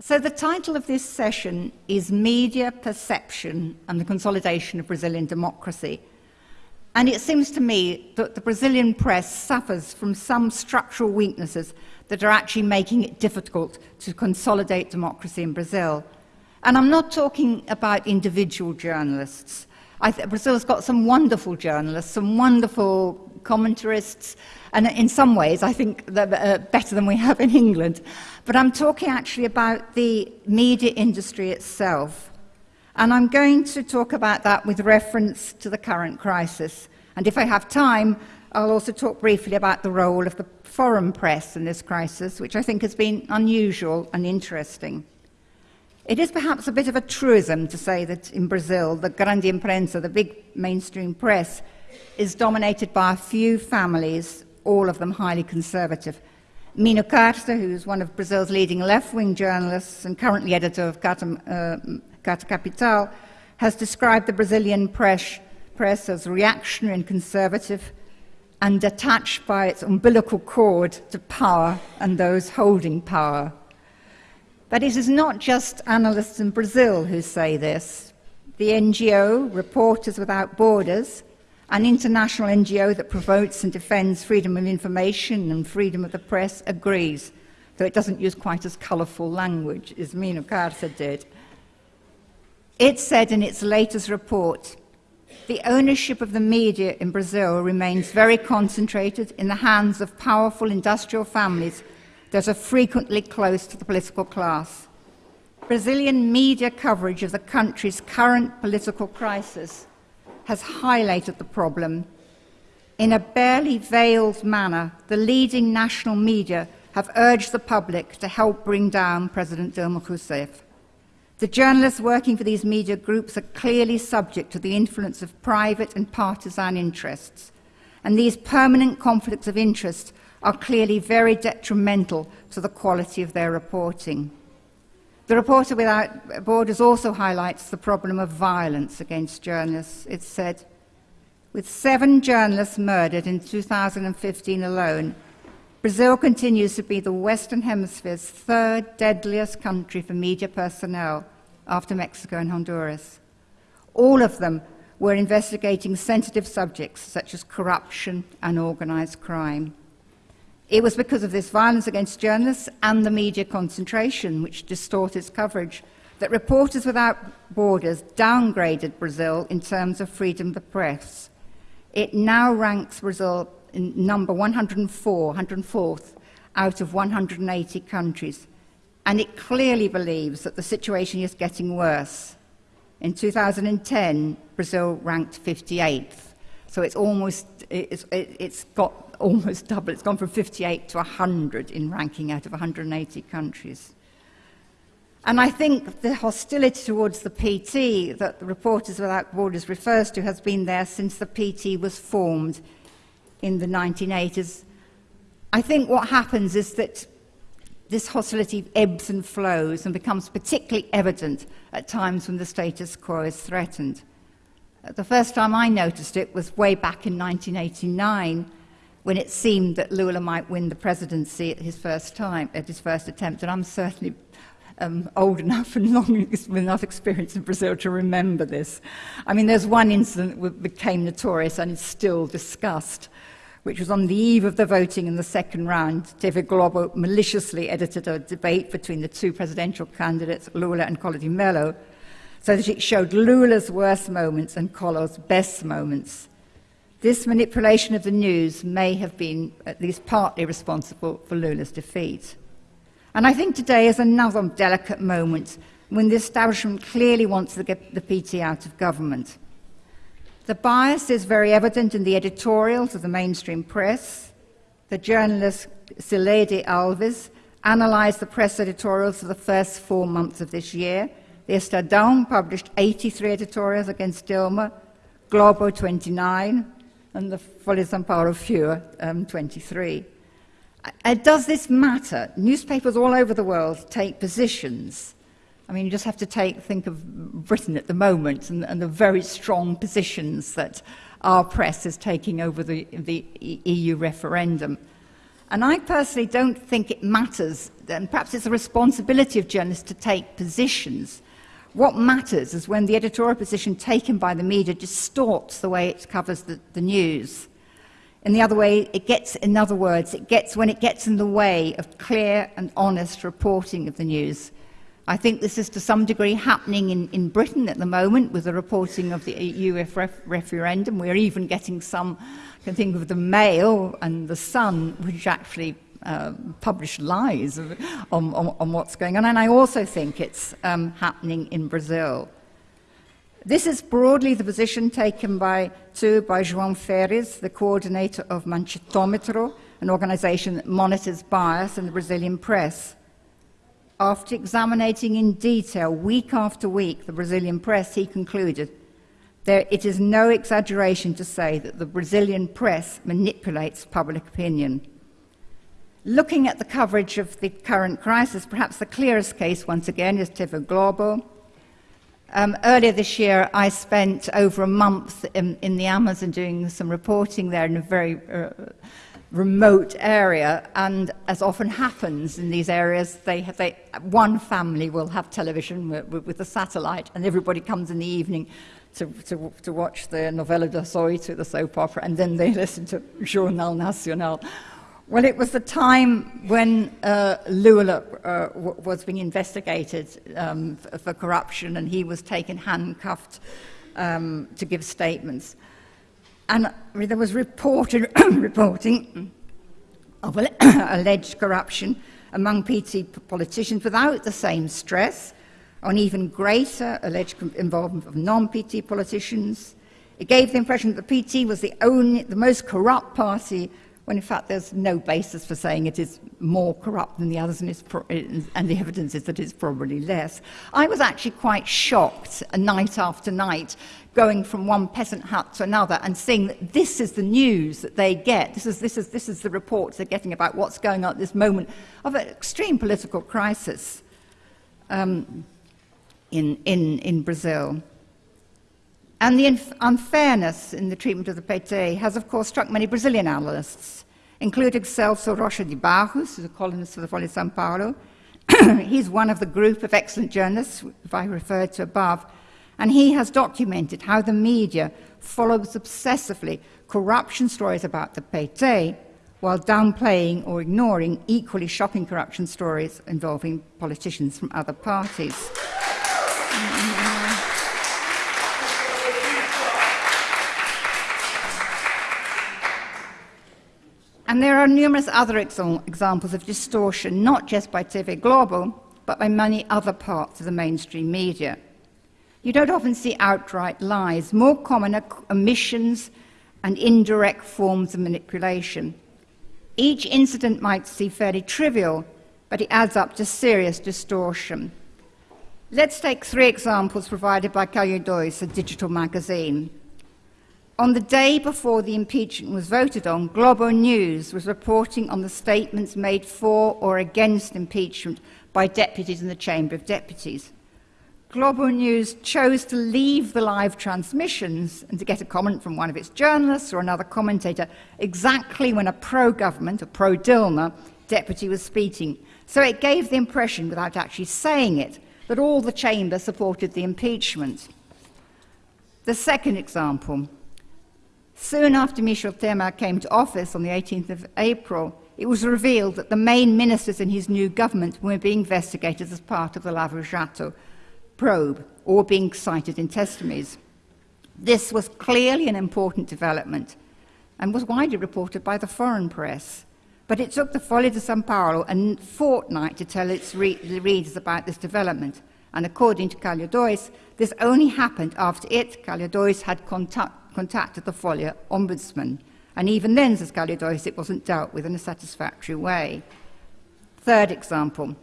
So, the title of this session is Media Perception and the Consolidation of Brazilian Democracy. And it seems to me that the Brazilian press suffers from some structural weaknesses that are actually making it difficult to consolidate democracy in Brazil. And I'm not talking about individual journalists. Brazil's got some wonderful journalists, some wonderful commentarists, and in some ways, I think they're uh, better than we have in England. But I'm talking actually about the media industry itself. And I'm going to talk about that with reference to the current crisis. And if I have time, I'll also talk briefly about the role of the foreign press in this crisis, which I think has been unusual and interesting. It is perhaps a bit of a truism to say that in Brazil, the grande imprensa, the big mainstream press, is dominated by a few families, all of them highly conservative. Mino Carta, who's one of Brazil's leading left-wing journalists and currently editor of Carta, uh, Carta Capital, has described the Brazilian press, press as reactionary and conservative and attached by its umbilical cord to power and those holding power. But it is not just analysts in Brazil who say this. The NGO, Reporters Without Borders, an international NGO that promotes and defends freedom of information and freedom of the press, agrees, though it doesn't use quite as colourful language as Mino Carta did. It said in its latest report the ownership of the media in Brazil remains very concentrated in the hands of powerful industrial families that are frequently close to the political class. Brazilian media coverage of the country's current political crisis has highlighted the problem. In a barely veiled manner, the leading national media have urged the public to help bring down President Dilma Rousseff. The journalists working for these media groups are clearly subject to the influence of private and partisan interests, and these permanent conflicts of interest are clearly very detrimental to the quality of their reporting. The Reporter Without Borders also highlights the problem of violence against journalists. It said, with seven journalists murdered in 2015 alone, Brazil continues to be the Western Hemisphere's third deadliest country for media personnel after Mexico and Honduras. All of them were investigating sensitive subjects such as corruption and organized crime. It was because of this violence against journalists and the media concentration, which distorted its coverage, that Reporters Without Borders downgraded Brazil in terms of freedom of the press. It now ranks Brazil in number 104, 104th out of 180 countries, and it clearly believes that the situation is getting worse. In 2010, Brazil ranked 58th, so it's almost it's, it's got almost double. It's gone from 58 to 100 in ranking out of 180 countries. And I think the hostility towards the PT that the Reporters Without Borders refers to has been there since the PT was formed in the 1980s. I think what happens is that this hostility ebbs and flows and becomes particularly evident at times when the status quo is threatened. The first time I noticed it was way back in 1989 when it seemed that Lula might win the presidency at his first time, at his first attempt. And I'm certainly um, old enough and long with enough experience in Brazil to remember this. I mean, there's one incident that became notorious and is still discussed, which was on the eve of the voting in the second round. TV Globo maliciously edited a debate between the two presidential candidates, Lula and Collor de Mello, so that it showed Lula's worst moments and Collor's best moments. This manipulation of the news may have been at least partly responsible for Lula's defeat. And I think today is another delicate moment when the establishment clearly wants to get the PT out of government. The bias is very evident in the editorials of the mainstream press. The journalist Cileide Alves analysed the press editorials for the first four months of this year. The Estadão published 83 editorials against Dilma, Globo 29, and the Folha São Paulo fewer, um, 23. Uh, does this matter? Newspapers all over the world take positions. I mean, you just have to take, think of Britain at the moment and, and the very strong positions that our press is taking over the, the EU referendum. And I personally don't think it matters, and perhaps it's a responsibility of journalists to take positions. What matters is when the editorial position taken by the media distorts the way it covers the, the news. In the other way, it gets, in other words, it gets when it gets in the way of clear and honest reporting of the news. I think this is to some degree happening in, in Britain at the moment with the reporting of the EU ref referendum. We're even getting some, I can think of the Mail and the Sun, which actually uh, publish lies on, on, on, what's going on. And I also think it's um, happening in Brazil. This is broadly the position taken by, too, by João Feres, the coordinator of Manchetometro, an organization that monitors bias in the Brazilian press. After examining in detail week after week the Brazilian press, he concluded there, it is no exaggeration to say that the Brazilian press manipulates public opinion. Looking at the coverage of the current crisis, perhaps the clearest case once again is TV Globo. Um, earlier this year, I spent over a month in, in, the Amazon doing some reporting there in a very uh, remote area, and as often happens in these areas, they have, they, one family will have television with, with, a satellite, and everybody comes in the evening to, to, to watch the Novela das Oito, the soap opera, and then they listen to Jornal Nacional. Well, it was the time when uh, Lula uh, was being investigated um, for, for, corruption, and he was taken handcuffed um, to give statements. And there was reported, reporting of alleged corruption among PT politicians without the same stress on even greater alleged involvement of non-PT politicians. It gave the impression that the PT was the only, the most corrupt party, when in fact there's no basis for saying it is more corrupt than the others, and, and, the evidence is that it's probably less. I was actually quite shocked, night after night, going from one peasant hut to another and seeing that this is the news that they get. This is, this is, this is the reports they're getting about what's going on at this moment of an extreme political crisis um, in, in, in Brazil. And the unfairness in the treatment of the PT has, of course, struck many Brazilian analysts, including Celso Rocha de Barros, who's a columnist for the Folha de São Paulo. He's one of the group of excellent journalists, if I referred to above, and he has documented how the media follows obsessively corruption stories about the PT while downplaying or ignoring equally shocking corruption stories involving politicians from other parties. And there are numerous other examples of distortion, not just by TV Globo, but by many other parts of the mainstream media. You don't often see outright lies. More common are omissions and indirect forms of manipulation. Each incident might seem fairly trivial, but it adds up to serious distortion. Let's take three examples provided by Calheiros, a digital magazine. On the day before the impeachment was voted on, Globo News was reporting on the statements made for or against impeachment by deputies in the Chamber of Deputies. Globo News chose to leave the live transmissions and to get a comment from one of its journalists or another commentator exactly when a pro-government, a pro-Dilma, deputy was speaking. So it gave the impression, without actually saying it, that all the chamber supported the impeachment. The second example. Soon after Michel Temer came to office on the 18th of April, it was revealed that the main ministers in his new government were being investigated as part of the Lava Jato probe or being cited in testimonies. This was clearly an important development and was widely reported by the foreign press. But it took the Folha de São Paulo a fortnight to tell its re readers about this development. And according to Calheiros, this only happened after it, Calheiros, had contact, contacted the Folha ombudsman. And even then, says Calheiros, it wasn't dealt with in a satisfactory way. Third example,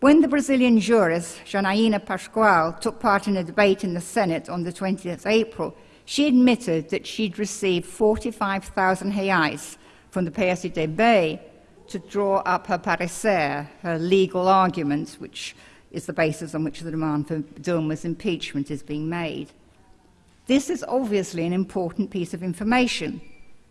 when the Brazilian jurist, Janaína Paschoal, took part in a debate in the Senate on the 20th of April, she admitted that she'd received 45,000 reais from the PSDB to draw up her parecer, her legal argument, which is the basis on which the demand for Dilma's impeachment is being made. This is obviously an important piece of information,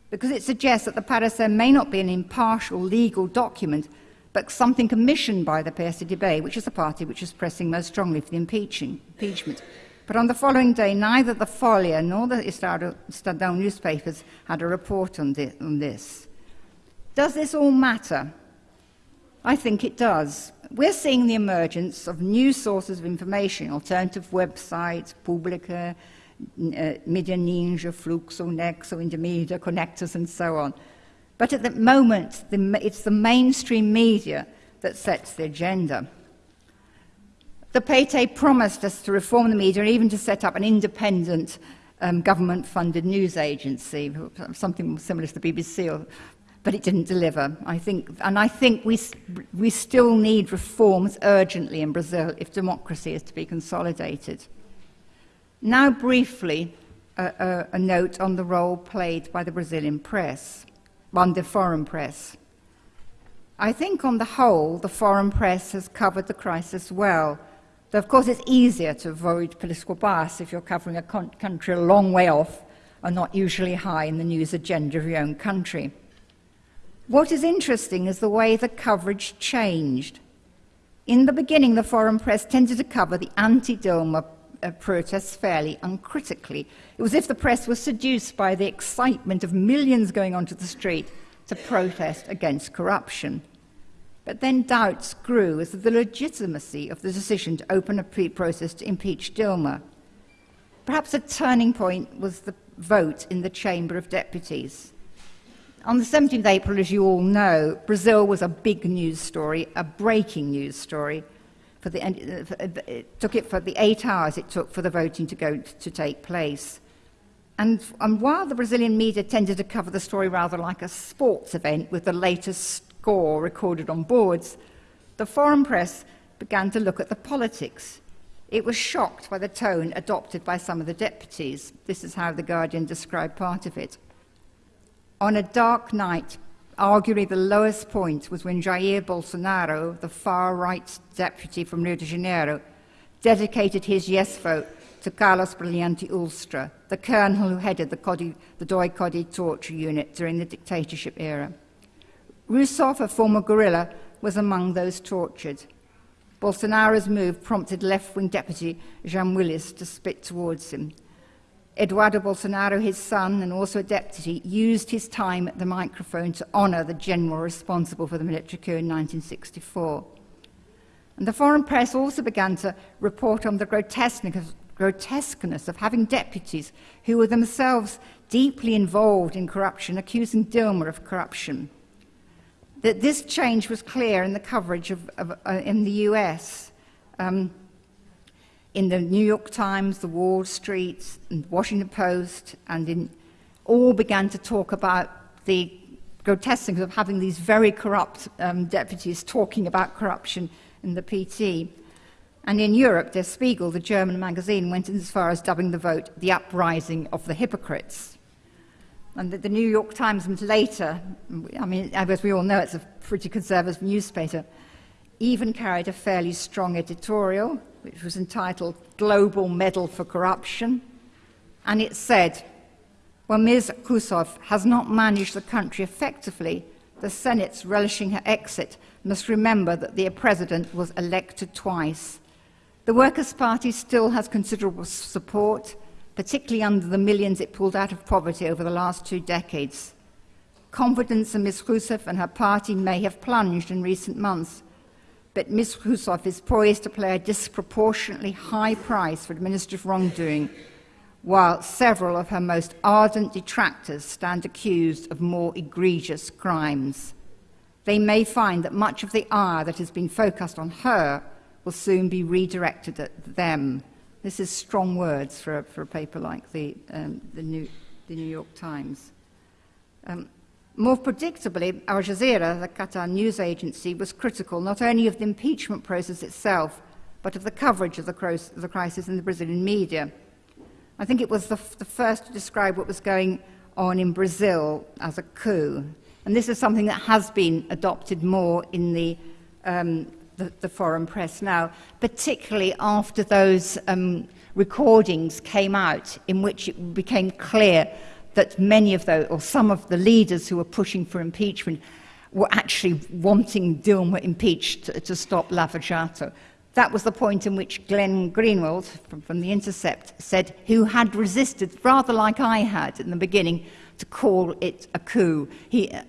because it suggests that the parecer may not be an impartial legal document, but something commissioned by the PSDB, which is the party which is pressing most strongly for the impeachment. But on the following day, neither the Folha nor the Estadão newspapers had a report on, on this. Does this all matter? I think it does. We're seeing the emergence of new sources of information, alternative websites, Publica, uh, Media Ninja, Fluxo, Nexo, Indomedia, connectors, and so on. But at the moment, the, it's the mainstream media that sets the agenda. The PT promised us to reform the media and even to set up an independent um, government-funded news agency, something similar to the BBC, or, but it didn't deliver. I think, and I think we, we still need reforms urgently in Brazil if democracy is to be consolidated. Now, briefly, a, a, note on the role played by the Brazilian press, on the foreign press. I think, on the whole, the foreign press has covered the crisis well. Though, of course, it's easier to avoid political bias if you're covering a country a long way off and not usually high in the news agenda of your own country. What is interesting is the way the coverage changed. In the beginning, the foreign press tended to cover the anti Dilma uh, protests fairly uncritically. It was as if the press was seduced by the excitement of millions going onto the street to protest against corruption. But then doubts grew as to the legitimacy of the decision to open a pre-process to impeach Dilma. Perhaps a turning point was the vote in the Chamber of Deputies. On the 17th of April, as you all know, Brazil was a big news story, a breaking news story, for the, uh, it took it for the eight hours it took for the voting to go to take place. And, and while the Brazilian media tended to cover the story rather like a sports event with the latest score recorded on boards, the foreign press began to look at the politics. It was shocked by the tone adopted by some of the deputies. This is how The Guardian described part of it. On a dark night, Arguably, the lowest point was when Jair Bolsonaro, the far right deputy from Rio de Janeiro, dedicated his yes vote to Carlos Brilhante Ustra, the colonel who headed the, Codi, the Doi Codi torture unit during the dictatorship era. Rousseff, a former guerrilla, was among those tortured. Bolsonaro's move prompted left wing deputy Jean Wyllys to spit towards him. Eduardo Bolsonaro, his son, and also a deputy, used his time at the microphone to honour the general responsible for the military coup in 1964. And the foreign press also began to report on the grotesqueness, of having deputies who were themselves deeply involved in corruption, accusing Dilma of corruption. That this change was clear in the coverage of, of uh, in the US. Um, in the New York Times, the Wall Street, and Washington Post, and in, all began to talk about the grotesqueness of having these very corrupt um, deputies talking about corruption in the PT. And in Europe, Der Spiegel, the German magazine, went as far as dubbing the vote the uprising of the hypocrites. And the, the New York Times later, I mean, as we all know, it's a pretty conservative newspaper, even carried a fairly strong editorial which was entitled Global Medal for Corruption, and it said, when Ms. Rousseff has not managed the country effectively, the Senate's relishing her exit must remember that the president was elected twice. The Workers' Party still has considerable support, particularly under the millions it pulled out of poverty over the last two decades. Confidence in Ms. Rousseff and her party may have plunged in recent months, but Ms. Rousseff is poised to pay a disproportionately high price for administrative wrongdoing, while several of her most ardent detractors stand accused of more egregious crimes. They may find that much of the ire that has been focused on her will soon be redirected at them. This is strong words for a, for a paper like the, um, the, New, the, New, York Times. Um, more predictably, Al Jazeera, the Qatar news agency, was critical not only of the impeachment process itself, but of the coverage of the, crisis in the Brazilian media. I think it was the, the first to describe what was going on in Brazil as a coup. And this is something that has been adopted more in the, um, the, the foreign press now, particularly after those um, recordings came out in which it became clear that many of those, or some of the leaders who were pushing for impeachment, were actually wanting Dilma impeached to, to stop Lava Jato. That was the point in which Glenn Greenwald from, from The Intercept said, who had resisted, rather like I had in the beginning, to call it a coup. He, uh,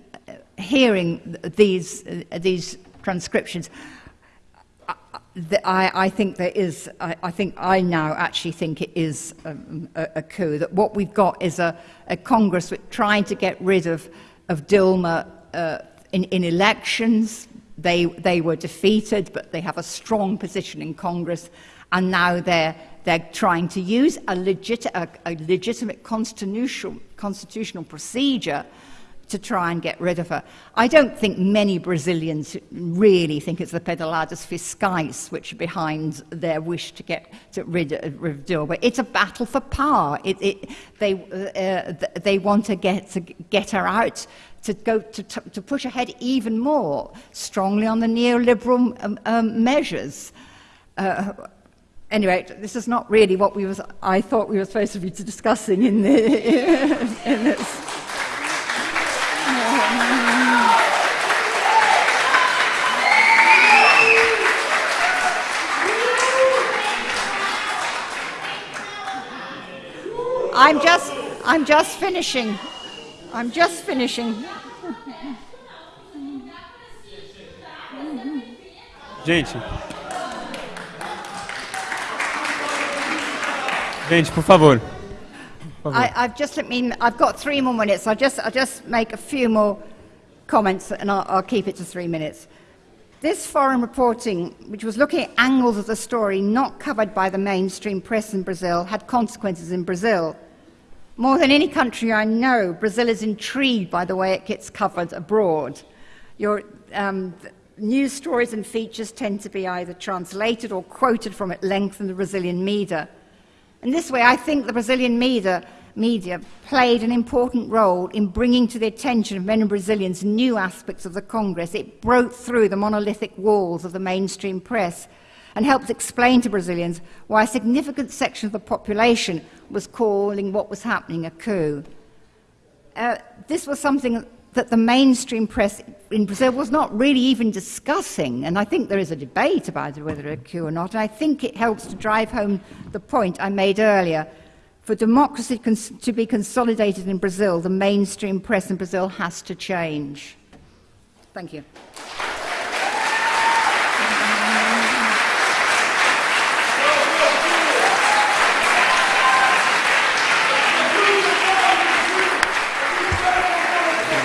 hearing these, uh, these transcriptions, I, I, think there is, I, I, think I now actually think it is um, a, a, coup, that what we've got is a, a Congress trying to get rid of, of Dilma uh, in, in elections. They, they were defeated, but they have a strong position in Congress, and now they're, they're trying to use a, legit, a, a legitimate constitutional, constitutional procedure to try and get rid of her. I don't think many Brazilians really think it's the pedaladas fiscais which are behind their wish to get to rid of Dilma. It's a battle for power. It, it, they, uh, they want to get, to get her out, to, go, to, to push ahead even more strongly on the neoliberal um, um, measures. Uh, anyway, this is not really what we was, I thought we were supposed to be discussing in, the, in this. I'm just, I'm just finishing. I'm just finishing. Gente. Gente, por favor. I, have just let me. I've got three more minutes. I'll just, I'll just make a few more comments, and I'll, I'll keep it to three minutes. This foreign reporting, which was looking at angles of the story not covered by the mainstream press in Brazil, had consequences in Brazil. More than any country I know, Brazil is intrigued by the way it gets covered abroad. Your um, news stories and features tend to be either translated or quoted from at length in the Brazilian media. In this way, I think the Brazilian media, media played an important role in bringing to the attention of many Brazilians new aspects of the Congress. It broke through the monolithic walls of the mainstream press and helped explain to Brazilians why a significant section of the population was calling what was happening a coup. Uh, this was something that the mainstream press in Brazil was not really even discussing, and I think there is a debate about whether a coup or not, and I think it helps to drive home the point I made earlier. For democracy to be consolidated in Brazil, the mainstream press in Brazil has to change. Thank you.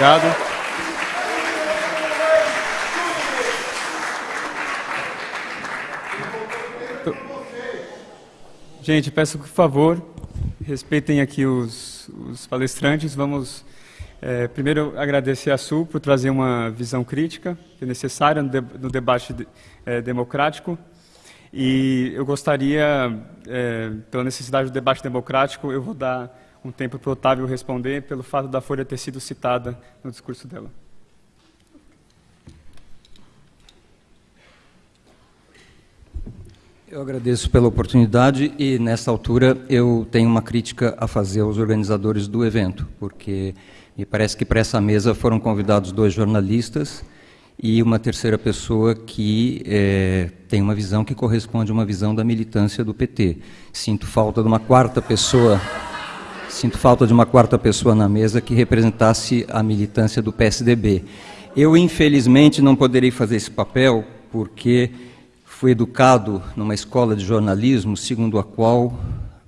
Obrigado. Gente, peço por favor, respeitem aqui os, os palestrantes. Vamos é, primeiro agradecer a Sul por trazer uma visão crítica, que é necessária no, de, no debate de, é, democrático. E eu gostaria, é, pela necessidade do debate democrático, eu vou dar um tempo para o Otávio responder pelo fato da Folha ter sido citada no discurso dela. Eu agradeço pela oportunidade e, nessa altura, eu tenho uma crítica a fazer aos organizadores do evento, porque me parece que para essa mesa foram convidados dois jornalistas e uma terceira pessoa que é, tem uma visão que corresponde a uma visão da militância do PT. Sinto falta de uma quarta pessoa Sinto falta de uma quarta pessoa na mesa que representasse a militância do PSDB. Eu, infelizmente, não poderei fazer esse papel porque fui educado numa escola de jornalismo segundo a qual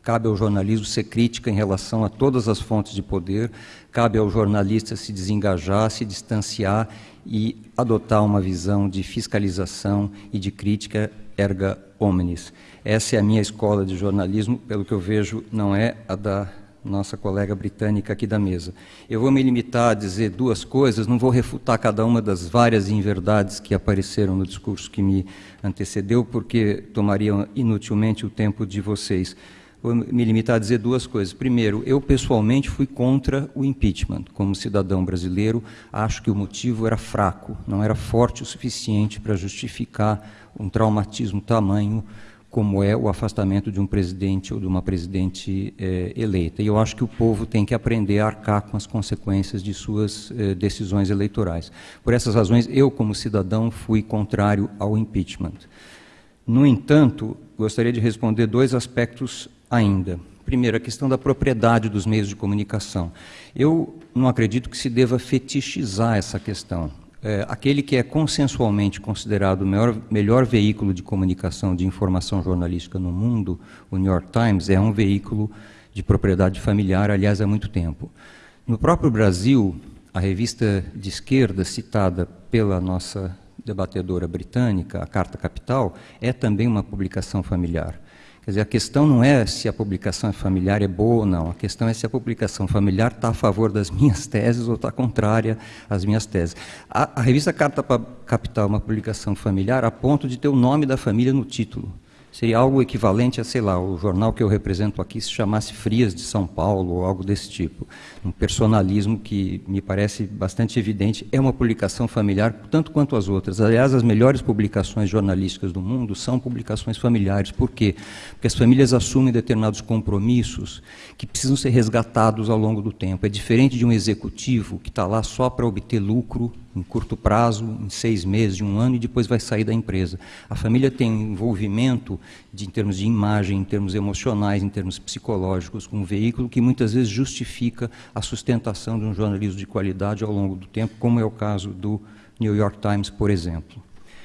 cabe ao jornalismo ser crítica em relação a todas as fontes de poder, cabe ao jornalista se desengajar, se distanciar e adotar uma visão de fiscalização e de crítica erga omnes. Essa é a minha escola de jornalismo, pelo que eu vejo, não é a da nossa colega britânica aqui da mesa. Eu vou me limitar a dizer duas coisas, não vou refutar cada uma das várias inverdades que apareceram no discurso que me antecedeu, porque tomaria inutilmente o tempo de vocês. Vou me limitar a dizer duas coisas. Primeiro, eu pessoalmente fui contra o impeachment. Como cidadão brasileiro, acho que o motivo era fraco, não era forte o suficiente para justificar um traumatismo tamanho como é o afastamento de um presidente ou de uma presidente eh, eleita. E eu acho que o povo tem que aprender a arcar com as consequências de suas eh, decisões eleitorais. Por essas razões, eu, como cidadão, fui contrário ao impeachment. No entanto, gostaria de responder dois aspectos ainda. Primeiro, a questão da propriedade dos meios de comunicação. Eu não acredito que se deva fetichizar essa questão é, aquele que é consensualmente considerado o melhor, melhor veículo de comunicação de informação jornalística no mundo, o New York Times, é um veículo de propriedade familiar, aliás, há muito tempo. No próprio Brasil, a revista de esquerda citada pela nossa debatedora britânica, a Carta Capital, é também uma publicação familiar. Quer dizer, a questão não é se a publicação familiar é boa ou não, a questão é se a publicação familiar está a favor das minhas teses ou está contrária às minhas teses. A, a revista Carta Capital é uma publicação familiar a ponto de ter o nome da família no título. Seria algo equivalente a, sei lá, o jornal que eu represento aqui se chamasse Frias de São Paulo ou algo desse tipo. Um personalismo que me parece bastante evidente. É uma publicação familiar, tanto quanto as outras. Aliás, as melhores publicações jornalísticas do mundo são publicações familiares. Por quê? Porque as famílias assumem determinados compromissos que precisam ser resgatados ao longo do tempo. É diferente de um executivo que está lá só para obter lucro em curto prazo, em seis meses, um ano, e depois vai sair da empresa. A família tem um envolvimento de, em termos de imagem, em termos emocionais, em termos psicológicos, com um veículo que muitas vezes justifica a sustentação de um jornalismo de qualidade ao longo do tempo, como é o caso do New York Times, por exemplo.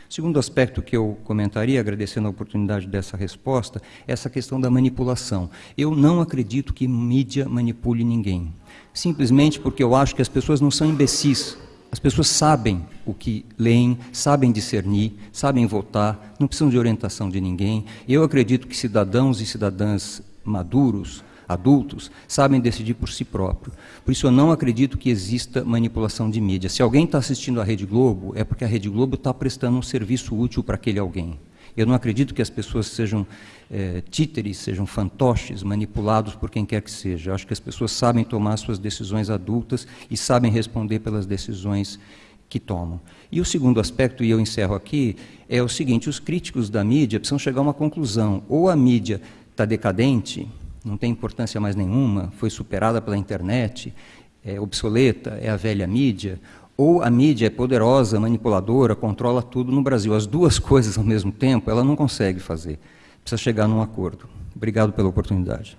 Segundo aspecto que eu comentaria, agradecendo a oportunidade dessa resposta, é essa questão da manipulação. Eu não acredito que mídia manipule ninguém. Simplesmente porque eu acho que as pessoas não são imbecis as pessoas sabem o que leem, sabem discernir, sabem votar, não precisam de orientação de ninguém. Eu acredito que cidadãos e cidadãs maduros, adultos, sabem decidir por si próprios. Por isso eu não acredito que exista manipulação de mídia. Se alguém está assistindo à Rede Globo, é porque a Rede Globo está prestando um serviço útil para aquele alguém. Eu não acredito que as pessoas sejam é, títeres, sejam fantoches, manipulados por quem quer que seja. Eu acho que as pessoas sabem tomar suas decisões adultas e sabem responder pelas decisões que tomam. E o segundo aspecto, e eu encerro aqui, é o seguinte: os críticos da mídia precisam chegar a uma conclusão. Ou a mídia está decadente, não tem importância mais nenhuma, foi superada pela internet, é obsoleta, é a velha mídia, ou a mídia é poderosa, manipuladora, controla tudo no Brasil. As duas coisas ao mesmo tempo, ela não consegue fazer. Precisa chegar num acordo. Obrigado pela oportunidade.